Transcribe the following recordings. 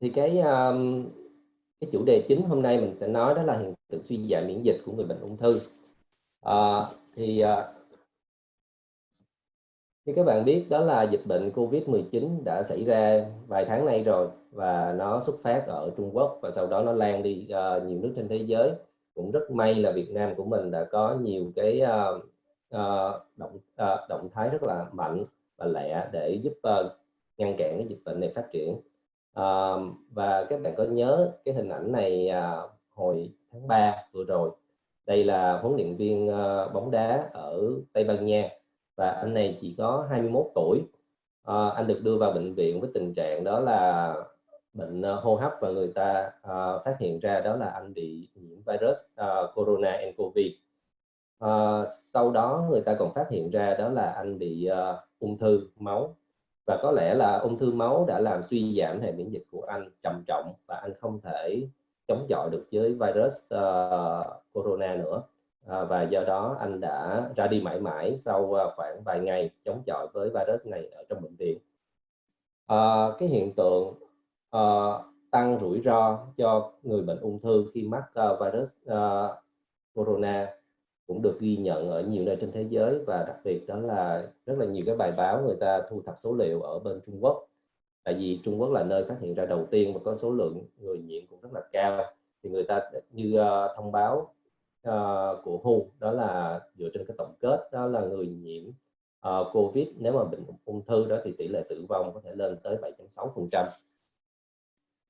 thì cái um, cái chủ đề chính hôm nay mình sẽ nói đó là hiện tượng suy giảm miễn dịch của người bệnh ung thư. À, thì uh, như các bạn biết đó là dịch bệnh Covid-19 đã xảy ra vài tháng nay rồi và nó xuất phát ở Trung Quốc và sau đó nó lan đi uh, nhiều nước trên thế giới. Cũng rất may là Việt Nam của mình đã có nhiều cái uh, uh, động uh, động thái rất là mạnh và lẹ để giúp uh, ngăn cản cái dịch bệnh này phát triển à, và các bạn có nhớ cái hình ảnh này à, hồi tháng 3 vừa rồi. Đây là huấn luyện viên à, bóng đá ở Tây Ban Nha và anh này chỉ có 21 tuổi. À, anh được đưa vào bệnh viện với tình trạng đó là bệnh à, hô hấp và người ta à, phát hiện ra đó là anh bị nhiễm virus à, corona nCoV à, sau đó người ta còn phát hiện ra đó là anh bị à, ung thư máu và có lẽ là ung thư máu đã làm suy giảm hệ miễn dịch của anh trầm trọng và anh không thể chống chọi được với virus uh, corona nữa. Uh, và do đó anh đã ra đi mãi mãi sau uh, khoảng vài ngày chống chọi với virus này ở trong bệnh viện. Uh, cái hiện tượng uh, tăng rủi ro cho người bệnh ung thư khi mắc uh, virus uh, corona cũng được ghi nhận ở nhiều nơi trên thế giới và đặc biệt đó là rất là nhiều cái bài báo người ta thu thập số liệu ở bên Trung Quốc. Tại vì Trung Quốc là nơi phát hiện ra đầu tiên và có số lượng người nhiễm cũng rất là cao. Thì người ta như uh, thông báo uh, của WHO đó là dựa trên cái tổng kết đó là người nhiễm uh, Covid. Nếu mà bệnh ung thư đó thì tỷ lệ tử vong có thể lên tới 7.6%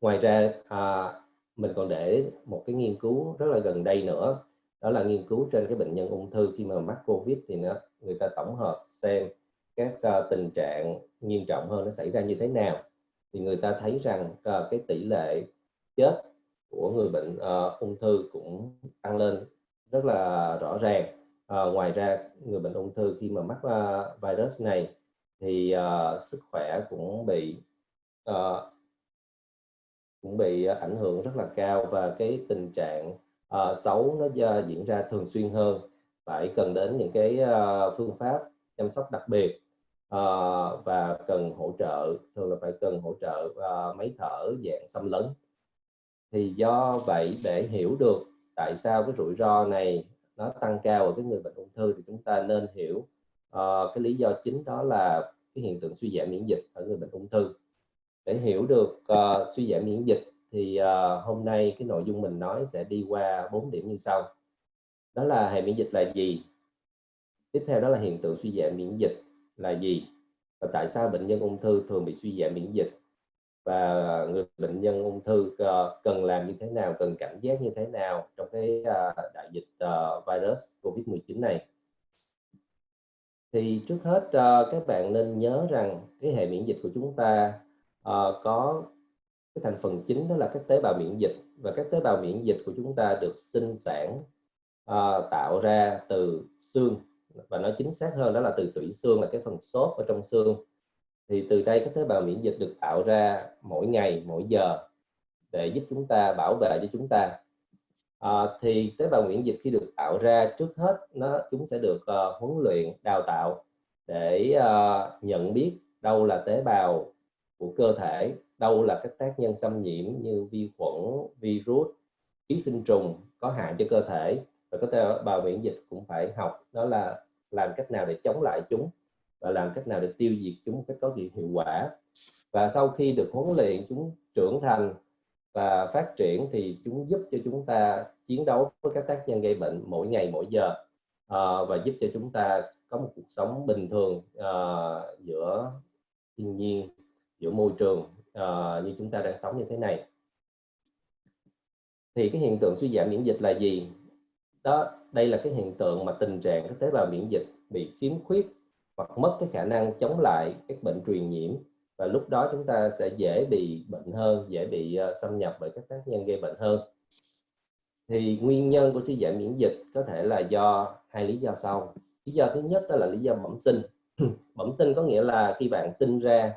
ngoài ra uh, mình còn để một cái nghiên cứu rất là gần đây nữa đó là nghiên cứu trên cái bệnh nhân ung thư khi mà mắc covid thì nó người ta tổng hợp xem các uh, tình trạng nghiêm trọng hơn nó xảy ra như thế nào. Thì người ta thấy rằng uh, cái tỷ lệ chết của người bệnh uh, ung thư cũng tăng lên rất là rõ ràng. Uh, ngoài ra người bệnh ung thư khi mà mắc uh, virus này thì uh, sức khỏe cũng bị uh, cũng bị ảnh hưởng rất là cao và cái tình trạng uh, xấu nó uh, diễn ra thường xuyên hơn. Phải cần đến những cái uh, phương pháp chăm sóc đặc biệt uh, và cần hỗ trợ thường là phải cần hỗ trợ uh, máy thở dạng xâm lấn. Thì do vậy để hiểu được tại sao cái rủi ro này nó tăng cao ở cái người bệnh ung thư thì chúng ta nên hiểu uh, cái lý do chính đó là cái hiện tượng suy giảm miễn dịch ở người bệnh ung thư. Để hiểu được uh, suy giảm miễn dịch thì uh, hôm nay cái nội dung mình nói sẽ đi qua bốn điểm như sau. Đó là hệ miễn dịch là gì? Tiếp theo đó là hiện tượng suy giảm miễn dịch là gì? Và tại sao bệnh nhân ung thư thường bị suy giảm miễn dịch? Và người bệnh nhân ung thư uh, cần làm như thế nào cần cảnh giác như thế nào trong cái uh, đại dịch uh, virus Covid-19 này? Thì trước hết uh, các bạn nên nhớ rằng cái hệ miễn dịch của chúng ta uh, có cái thành phần chính đó là các tế bào miễn dịch và các tế bào miễn dịch của chúng ta được sinh sản uh, tạo ra từ xương và nói chính xác hơn đó là từ tủy xương là cái phần xốp ở trong xương. Thì từ đây các tế bào miễn dịch được tạo ra mỗi ngày mỗi giờ để giúp chúng ta bảo vệ cho chúng ta. À, thì tế bào miễn dịch khi được tạo ra trước hết nó chúng sẽ được uh, huấn luyện đào tạo để uh, nhận biết đâu là tế bào của cơ thể đâu là các tác nhân xâm nhiễm như vi khuẩn virus ký sinh trùng có hại cho cơ thể. Và có thể bào miễn dịch cũng phải học đó là làm cách nào để chống lại chúng và làm cách nào để tiêu diệt chúng một cách có hiệu quả. Và sau khi được huấn luyện chúng trưởng thành và phát triển thì chúng giúp cho chúng ta chiến đấu với các tác nhân gây bệnh mỗi ngày mỗi giờ. À, và giúp cho chúng ta có một cuộc sống bình thường à, giữa thiên nhiên giữa môi trường uh, như chúng ta đang sống như thế này. Thì cái hiện tượng suy giảm miễn dịch là gì? Đó đây là cái hiện tượng mà tình trạng các tế bào miễn dịch bị khiếm khuyết hoặc mất cái khả năng chống lại các bệnh truyền nhiễm. Và lúc đó chúng ta sẽ dễ bị bệnh hơn dễ bị uh, xâm nhập bởi các tác nhân gây bệnh hơn. Thì nguyên nhân của suy giảm miễn dịch có thể là do hai lý do sau. Lý do thứ nhất đó là lý do bẩm sinh. Bẩm sinh có nghĩa là khi bạn sinh ra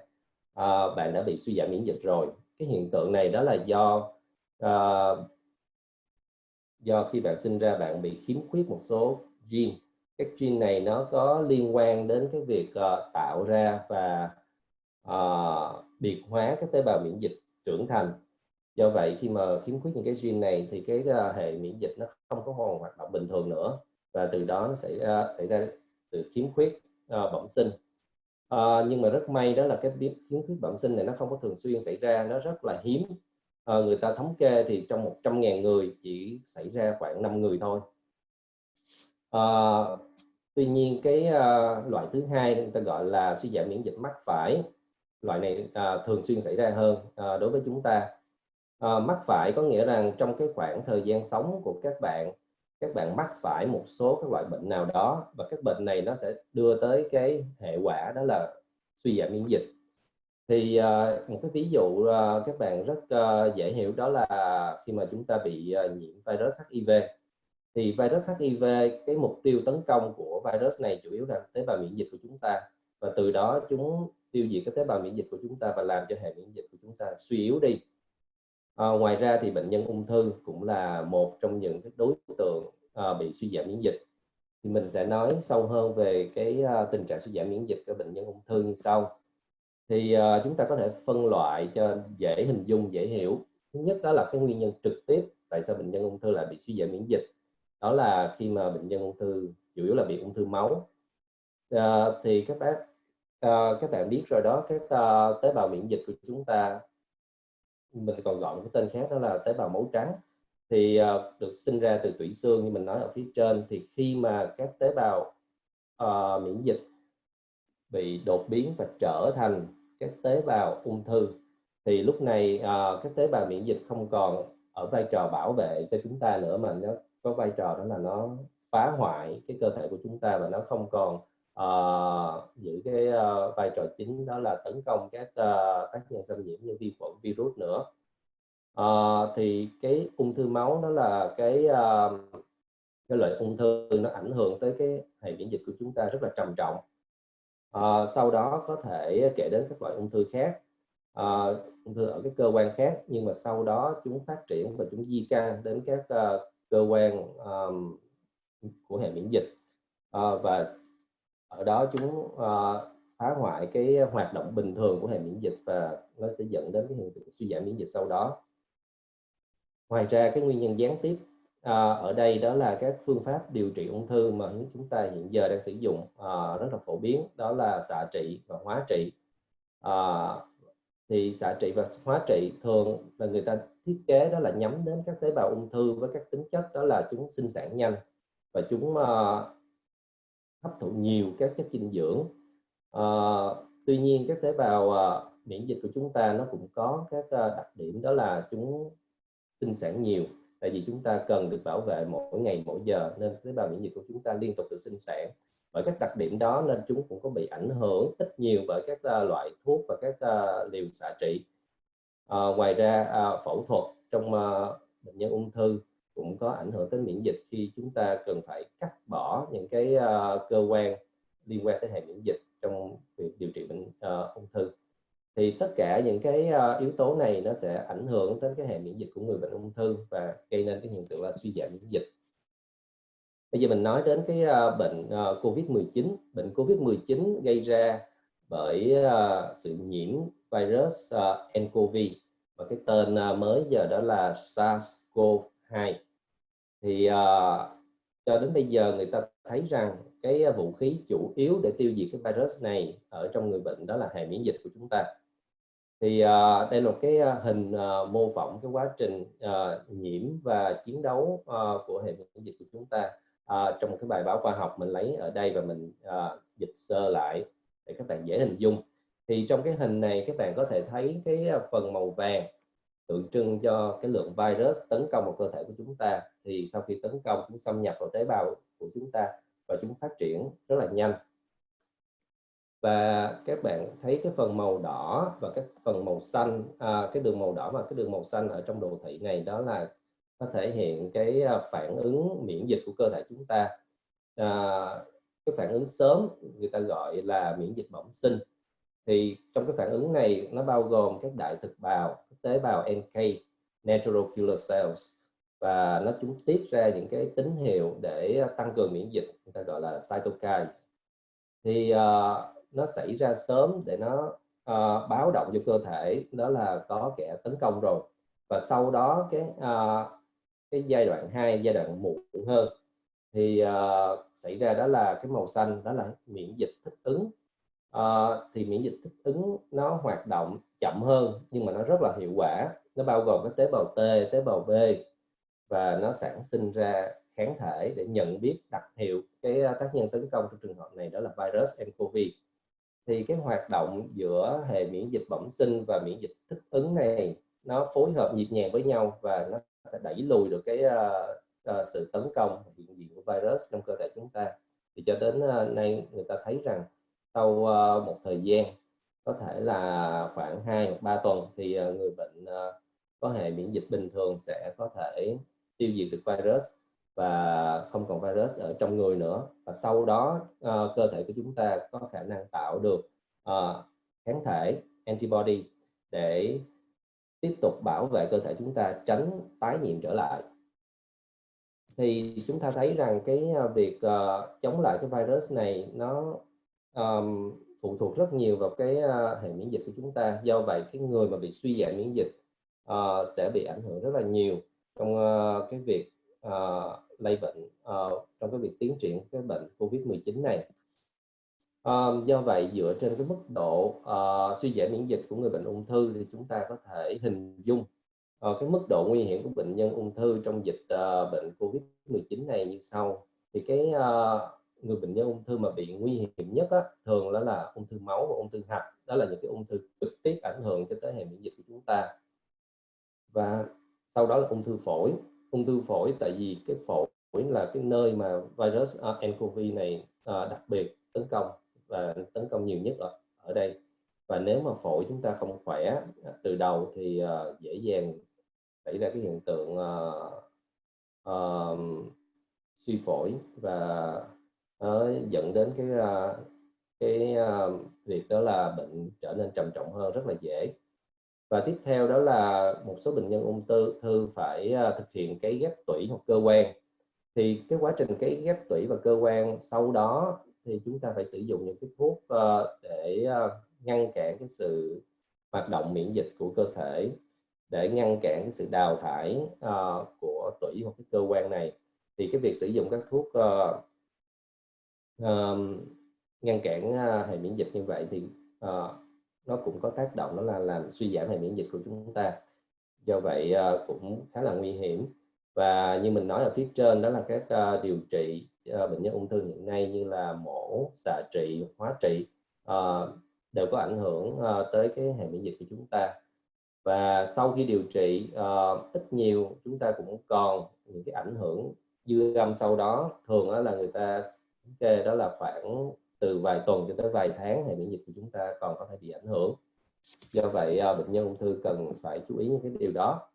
uh, bạn đã bị suy giảm miễn dịch rồi. Cái hiện tượng này đó là do uh, do khi bạn sinh ra bạn bị khiếm khuyết một số gene. Các gene này nó có liên quan đến cái việc uh, tạo ra và uh, biệt hóa các tế bào miễn dịch trưởng thành. Do vậy khi mà khiếm khuyết những cái gene này thì cái uh, hệ miễn dịch nó không có còn hoạt động bình thường nữa và từ đó nó xảy ra xảy ra sự khiếm khuyết uh, bẩm sinh à, nhưng mà rất may đó là cái khiếm khuyết bẩm sinh này nó không có thường xuyên xảy ra nó rất là hiếm. À, người ta thống kê thì trong 100.000 người chỉ xảy ra khoảng 5 người thôi. À, tuy nhiên cái à, loại thứ hai người ta gọi là suy giảm miễn dịch mắc phải loại này à, thường xuyên xảy ra hơn à, đối với chúng ta. À, mắc phải có nghĩa rằng trong cái khoảng thời gian sống của các bạn các bạn mắc phải một số các loại bệnh nào đó và các bệnh này nó sẽ đưa tới cái hệ quả đó là suy giảm miễn dịch. Thì uh, một cái ví dụ uh, các bạn rất uh, dễ hiểu đó là khi mà chúng ta bị uh, nhiễm virus HIV thì virus HIV cái mục tiêu tấn công của virus này chủ yếu là tế bào miễn dịch của chúng ta. Và từ đó chúng tiêu diệt cái tế bào miễn dịch của chúng ta và làm cho hệ miễn dịch của chúng ta suy yếu đi à, ngoài ra thì bệnh nhân ung thư cũng là một trong những cái đối tượng à, bị suy giảm miễn dịch. Thì mình sẽ nói sâu hơn về cái à, tình trạng suy giảm miễn dịch của bệnh nhân ung thư như sau. Thì à, chúng ta có thể phân loại cho dễ hình dung dễ hiểu. Thứ nhất đó là cái nguyên nhân trực tiếp tại sao bệnh nhân ung thư lại bị suy giảm miễn dịch. Đó là khi mà bệnh nhân ung thư chủ yếu là bị ung thư máu. À, thì các bác à, các bạn biết rồi đó các à, tế bào miễn dịch của chúng ta mình còn gọi một cái tên khác đó là tế bào máu trắng. Thì uh, được sinh ra từ tủy xương như mình nói ở phía trên. Thì khi mà các tế bào uh, miễn dịch bị đột biến và trở thành các tế bào ung thư thì lúc này uh, các tế bào miễn dịch không còn ở vai trò bảo vệ cho chúng ta nữa mà nó có vai trò đó là nó phá hoại cái cơ thể của chúng ta và nó không còn uh, giữ cái uh, vai trò chính đó là tấn công các uh, tác nhân xâm nhiễm như vi khuẩn virus nữa. Uh, thì cái ung thư máu đó là cái uh, cái loại ung thư nó ảnh hưởng tới cái hệ miễn dịch của chúng ta rất là trầm trọng. Uh, sau đó có thể kể đến các loại ung thư khác. Uh, ung thư ở cái cơ quan khác nhưng mà sau đó chúng phát triển và chúng di căn đến các uh, cơ quan um, của hệ miễn dịch. Uh, và ở đó chúng uh, ờ, phá hoại cái hoạt động bình thường của hệ miễn dịch và nó sẽ dẫn đến cái hiện tượng suy giảm miễn dịch sau đó. Ngoài ra cái nguyên nhân gián tiếp à, ở đây đó là các phương pháp điều trị ung thư mà chúng ta hiện giờ đang sử dụng à, rất là phổ biến đó là xạ trị và hóa trị. À, thì xạ trị và hóa trị thường là người ta thiết kế đó là nhắm đến các tế bào ung thư với các tính chất đó là chúng sinh sản nhanh và chúng uh, hấp thụ nhiều các chất dinh dưỡng. À, tuy nhiên các tế bào à, miễn dịch của chúng ta nó cũng có các à, đặc điểm đó là chúng sinh sản nhiều. Tại vì chúng ta cần được bảo vệ mỗi ngày mỗi giờ nên tế bào miễn dịch của chúng ta liên tục được sinh sản. Bởi các đặc điểm đó nên chúng cũng có bị ảnh hưởng ít nhiều bởi các uh, loại thuốc và các uh, liều xạ trị. À, ngoài ra à, phẫu thuật trong à, bệnh nhân ung thư cũng có ảnh hưởng tới miễn dịch khi chúng ta cần phải cắt bỏ những cái uh, cơ quan liên quan tới hệ miễn dịch trong việc điều trị bệnh uh, ung thư. Thì tất cả những cái uh, yếu tố này nó sẽ ảnh hưởng đến cái hệ miễn dịch của người bệnh ung thư và gây nên cái hiện tượng là suy giảm miễn dịch. Bây giờ mình nói đến cái uh, bệnh uh, COVID-19 bệnh COVID-19 gây ra bởi uh, sự nhiễm virus uh, nCoV và cái tên uh, mới giờ đó là sars cov Hai, thì uh, cho đến bây giờ người ta thấy rằng cái ờ, vũ khí chủ yếu để tiêu diệt cái virus này ở trong người bệnh đó là hệ miễn dịch của chúng ta. Thì uh, đây là một cái hình uh, mô phỏng cái quá trình uh, nhiễm và chiến đấu uh, của hệ miễn dịch của chúng ta uh, trong một cái bài báo khoa học mình lấy ở đây và mình uh, dịch sơ lại để các bạn dễ hình dung. Thì trong cái hình này các bạn có thể thấy cái phần màu vàng tượng trưng cho cái lượng virus tấn công vào cơ thể của chúng ta thì sau khi tấn công chúng xâm nhập vào tế bào của chúng ta và chúng phát triển rất là nhanh. Và các bạn thấy cái phần màu đỏ và cái phần màu xanh à, cái đường màu đỏ và cái đường màu xanh ở trong đồ thị này đó là nó thể hiện cái à, phản ứng miễn dịch của cơ thể chúng ta. À, cái phản ứng sớm người ta gọi là miễn dịch bẩm sinh thì trong cái phản ứng này nó bao gồm các đại thực bào các tế bào NK natural killer cells và nó chúng tiết ra những cái tín hiệu để tăng cường miễn dịch người ta gọi là cytokines. Thì uh, nó xảy ra sớm để nó uh, báo động cho cơ thể đó là có kẻ tấn công rồi. Và sau đó cái uh, cái giai đoạn 2 giai đoạn muộn hơn thì uh, xảy ra đó là cái màu xanh đó là miễn dịch thích ứng uh, thì miễn dịch thích ứng nó hoạt động chậm hơn nhưng mà nó rất là hiệu quả. Nó bao gồm các tế bào T tế bào B và nó sản sinh ra kháng thể để nhận biết đặc hiệu cái ờ, tác nhân tấn công trong trường hợp này đó là virus nCoV thì cái hoạt động giữa hệ miễn dịch bẩm sinh và miễn dịch thích ứng này nó phối hợp nhịp nhàng với nhau và nó sẽ đẩy lùi được cái uh, uh, sự tấn công hiện diện của virus trong cơ thể chúng ta. Thì cho đến uh, nay người ta thấy rằng sau ờ, một thời gian, có thể là khoảng 2 hoặc 3 tuần thì ờ, người bệnh ờ, có hệ miễn dịch bình thường sẽ có thể tiêu diệt được virus và không còn virus ở trong người nữa. Và sau đó cơ thể của chúng ta có khả năng tạo được kháng thể, antibody để tiếp tục bảo vệ cơ thể chúng ta, tránh tái nhiễm trở lại. Thì chúng ta thấy rằng cái việc chống lại cái virus này nó um, phụ thuộc rất nhiều vào cái uh, hệ miễn dịch của chúng ta do vậy cái người mà bị suy giảm miễn dịch uh, sẽ bị ảnh hưởng rất là nhiều trong uh, cái việc uh, lây bệnh uh, trong cái việc tiến triển cái bệnh Covid-19 này. Um, do vậy dựa trên cái mức độ uh, suy giảm miễn dịch của người bệnh ung thư thì chúng ta có thể hình dung uh, cái mức độ nguy hiểm của bệnh nhân ung thư trong dịch uh, bệnh Covid-19 này như sau. Thì cái uh, người bệnh nhân ung thư mà bị nguy hiểm nhất á, thường đó là ung thư máu và ung thư hạch. Đó là những cái ung thư trực tiếp ảnh hưởng cho tới hệ miễn dịch của chúng ta. Và sau đó là ung thư phổi ung thư phổi tại vì cái phổi là cái nơi mà virus à, uh, nCoV này uh, đặc biệt tấn công và tấn công nhiều nhất ở, ở đây và nếu mà phổi chúng ta không khỏe từ đầu thì uh, dễ dàng xảy ra cái hiện tượng uh, uh, suy phổi và nó dẫn đến cái ờ, cái ờ, việc đó là bệnh trở nên trầm trọng hơn, rất là dễ. Và tiếp theo đó là một số bệnh nhân ung thư thư phải ờ, thực hiện cái ghép tủy hoặc cơ quan. Thì cái quá trình cái ghép tủy và cơ quan sau đó thì chúng ta phải sử dụng những cái thuốc để ngăn cản cái sự hoạt động miễn dịch của cơ thể, để ngăn cản cái sự đào thải của tủy hoặc cái cơ quan này. Thì cái việc sử dụng các thuốc uh, ngăn cản uh, hệ miễn dịch như vậy thì uh, nó cũng có tác động đó là làm suy giảm hệ miễn dịch của chúng ta. Do vậy uh, cũng khá là nguy hiểm. Và như mình nói ở phía trên đó là các uh, điều trị uh, bệnh nhân ung thư hiện nay như là mổ xạ trị hóa trị uh, đều có ảnh hưởng uh, tới cái hệ miễn dịch của chúng ta. Và sau khi điều trị uh, ít nhiều chúng ta cũng còn những cái ảnh hưởng dư âm sau đó. Thường đó là người ta kê đó là khoảng từ vài tuần cho tới vài tháng hệ miễn dịch của chúng ta còn có thể bị ảnh hưởng. Do vậy à, bệnh nhân ung thư cần phải chú ý những cái điều đó.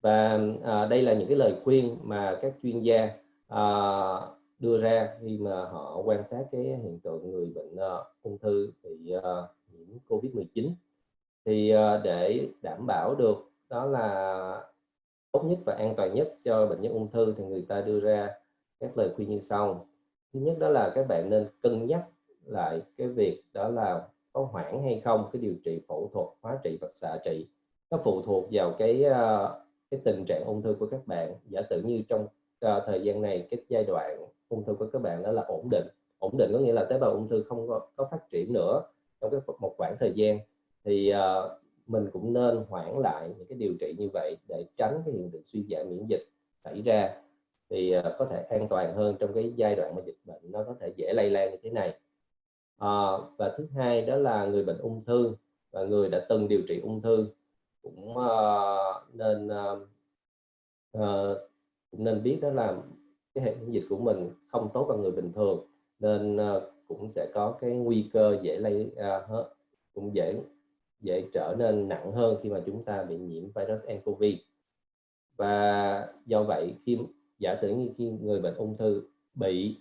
Và à, đây là những cái lời khuyên mà các chuyên gia à, đưa ra khi mà họ quan sát cái hiện tượng người bệnh à, ung thư bị à, nhiễm Covid-19 thì à, để đảm bảo được đó là tốt nhất và an toàn nhất cho bệnh nhân ung thư thì người ta đưa ra các lời khuyên như sau thứ nhất đó là các bạn nên cân nhắc lại cái việc đó là có hoãn hay không cái điều trị phẫu thuật hóa trị và xạ trị. Nó phụ thuộc vào cái ờ, cái tình trạng ung thư của các bạn. Giả sử như trong uh, thời gian này cái giai đoạn ung thư của các bạn đó là ổn định. Ổn định có nghĩa là tế bào ung thư không có, có phát triển nữa trong cái một khoảng thời gian. Thì uh, mình cũng nên hoãn lại những cái điều trị như vậy để tránh cái hiện tượng suy giảm miễn dịch xảy ra thì ờ, có thể an toàn hơn trong cái giai đoạn mà dịch bệnh nó có thể dễ lây lan như thế này. À, và thứ hai đó là người bệnh ung thư và người đã từng điều trị ung thư cũng uh, nên uh, cũng nên biết đó là cái hệ miễn dịch của mình không tốt bằng người bình thường nên uh, cũng sẽ có cái nguy cơ dễ lây uh, cũng dễ dễ trở nên nặng hơn khi mà chúng ta bị nhiễm virus nCoV và do vậy khi giả sử như khi người bệnh ung thư bị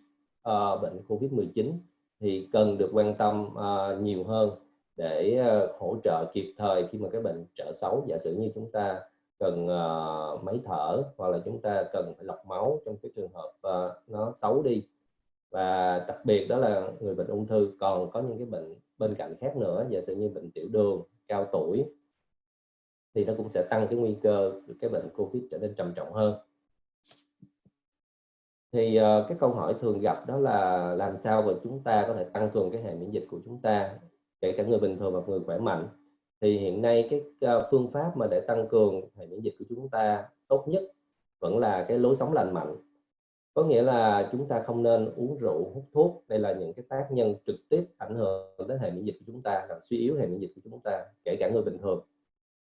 uh, bệnh Covid-19 thì cần được quan tâm uh, nhiều hơn để uh, hỗ trợ kịp thời khi mà cái bệnh trở xấu. Giả sử như chúng ta cần uh, máy thở hoặc là chúng ta cần phải lọc máu trong cái trường hợp uh, nó xấu đi. Và đặc biệt đó là người bệnh ung thư còn có những cái bệnh bên cạnh khác nữa giả sử như bệnh tiểu đường cao tuổi thì nó cũng sẽ tăng cái nguy cơ cái bệnh covid trở nên trầm trọng hơn thì uh, cái câu hỏi thường gặp đó là làm sao mà chúng ta có thể tăng cường cái hệ miễn dịch của chúng ta kể cả người bình thường và người khỏe mạnh? Thì hiện nay cái uh, phương pháp mà để tăng cường hệ miễn dịch của chúng ta tốt nhất vẫn là cái lối sống lành mạnh. Có nghĩa là chúng ta không nên uống rượu hút thuốc. Đây là những cái tác nhân trực tiếp ảnh hưởng đến hệ miễn dịch của chúng ta làm suy yếu hệ miễn dịch của chúng ta kể cả người bình thường.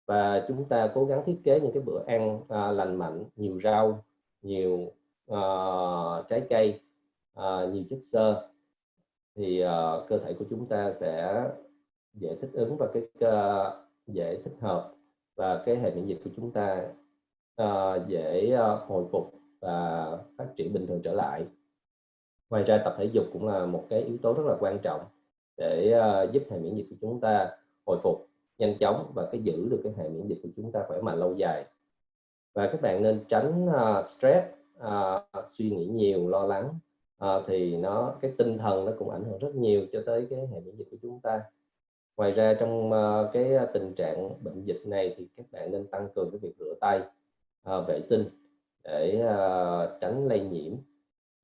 Và chúng ta cố gắng thiết kế những cái bữa ăn à, lành mạnh nhiều rau nhiều uh, trái cây uh, nhiều chất xơ thì uh, cơ thể của chúng ta sẽ dễ thích ứng và cái uh, dễ thích hợp và cái hệ miễn dịch của chúng ta uh, dễ uh, hồi phục và phát triển bình thường trở lại. Ngoài ra tập thể dục cũng là một cái yếu tố rất là quan trọng để uh, giúp hệ miễn dịch của chúng ta hồi phục nhanh chóng và cái giữ được cái hệ miễn dịch của chúng ta khỏe mạnh lâu dài. Và các bạn nên tránh uh, stress à, suy nghĩ nhiều lo lắng à, thì nó cái tinh thần nó cũng ảnh hưởng rất nhiều cho tới cái hệ miễn dịch của chúng ta. Ngoài ra trong uh, cái tình trạng bệnh dịch này thì các bạn nên tăng cường cái việc rửa tay uh, vệ sinh để uh, tránh lây nhiễm.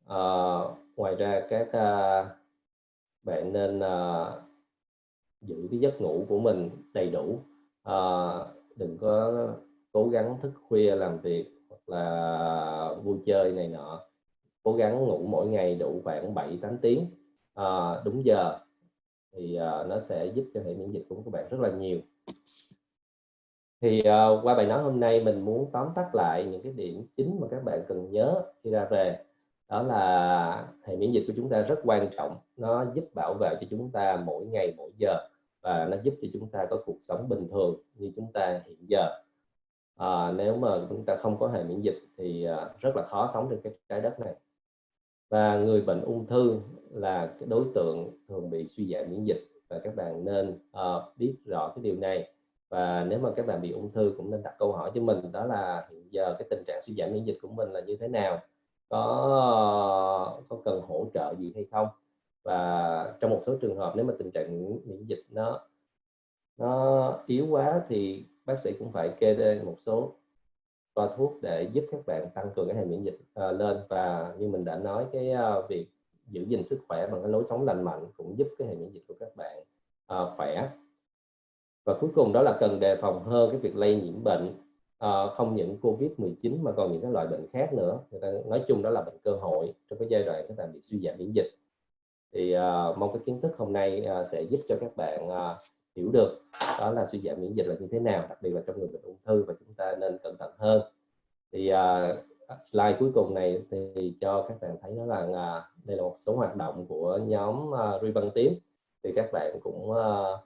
Uh, ngoài ra các uh, bạn nên uh, giữ cái giấc ngủ của mình đầy đủ. Uh, đừng có cố gắng thức khuya làm việc là vui chơi này nọ. Cố gắng ngủ mỗi ngày đủ khoảng 7 8 tiếng. À, đúng giờ. Thì à, nó sẽ giúp cho hệ miễn dịch của các bạn rất là nhiều. Thì à, qua bài nói hôm nay mình muốn tóm tắt lại những cái điểm chính mà các bạn cần nhớ khi ra về. Đó là hệ miễn dịch của chúng ta rất quan trọng. Nó giúp bảo vệ cho chúng ta mỗi ngày mỗi giờ. Và nó giúp cho chúng ta có cuộc sống bình thường như chúng ta hiện giờ à, nếu mà chúng ta không có hệ miễn dịch thì à, rất là khó sống trên cái trái đất này. Và người bệnh ung thư là cái đối tượng thường bị suy giảm miễn dịch và các bạn nên à, biết rõ cái điều này. Và nếu mà các bạn bị ung thư cũng nên đặt câu hỏi cho mình đó là hiện giờ cái tình trạng suy giảm miễn dịch của mình là như thế nào? Có có cần hỗ trợ gì hay không? Và trong một số trường hợp nếu mà tình trạng miễn dịch nó nó yếu quá thì bác sĩ cũng phải kê đơn một số toa thuốc để giúp các bạn tăng cường cái hệ miễn dịch uh, lên. Và như mình đã nói cái uh, việc giữ gìn sức khỏe bằng cái lối sống lành mạnh cũng giúp cái hệ miễn dịch của các bạn uh, khỏe. Và cuối cùng đó là cần đề phòng hơn cái việc lây nhiễm bệnh uh, không những covid 19 mà còn những cái loại bệnh khác nữa. Người ta nói chung đó là bệnh cơ hội trong cái giai đoạn các bạn bị suy giảm miễn dịch. Thì uh, mong cái kiến thức hôm nay uh, sẽ giúp cho các bạn uh, hiểu được đó là suy giảm miễn dịch là như thế nào đặc biệt là trong người bệnh ung thư và chúng ta nên cẩn thận hơn. Thì uh, slide cuối cùng này thì cho các bạn thấy đó là uh, đây là một số hoạt động của nhóm à, uh, Ruy Băng Tím. Thì các bạn cũng uh,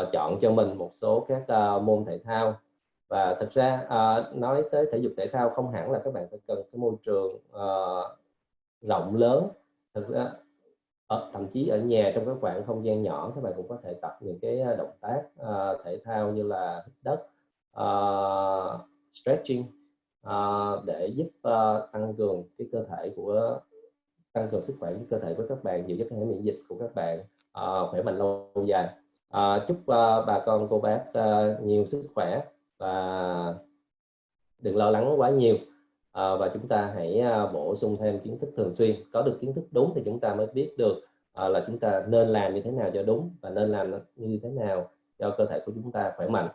uh, chọn cho mình một số các uh, môn thể thao. Và thực ra uh, nói tới thể dục thể thao không hẳn là các bạn phải cần cái môi trường uh, rộng lớn. Thực ra ở, thậm chí ở nhà trong các khoảng không gian nhỏ các bạn cũng có thể tập những cái ờ, động tác uh, thể thao như là hít đất uh, stretching uh, để giúp uh, tăng cường cái cơ thể của tăng cường sức khỏe của cơ thể của các bạn giữ cho hệ miễn dịch của các bạn uh, khỏe mạnh lâu dài. Uh, chúc uh, bà con cô bác uh, nhiều sức khỏe và đừng lo lắng quá nhiều à, và chúng ta hãy à, bổ sung thêm kiến thức thường xuyên. Có được kiến thức đúng thì chúng ta mới biết được à, là chúng ta nên làm như thế nào cho đúng và nên làm như thế nào cho cơ thể của chúng ta khỏe mạnh.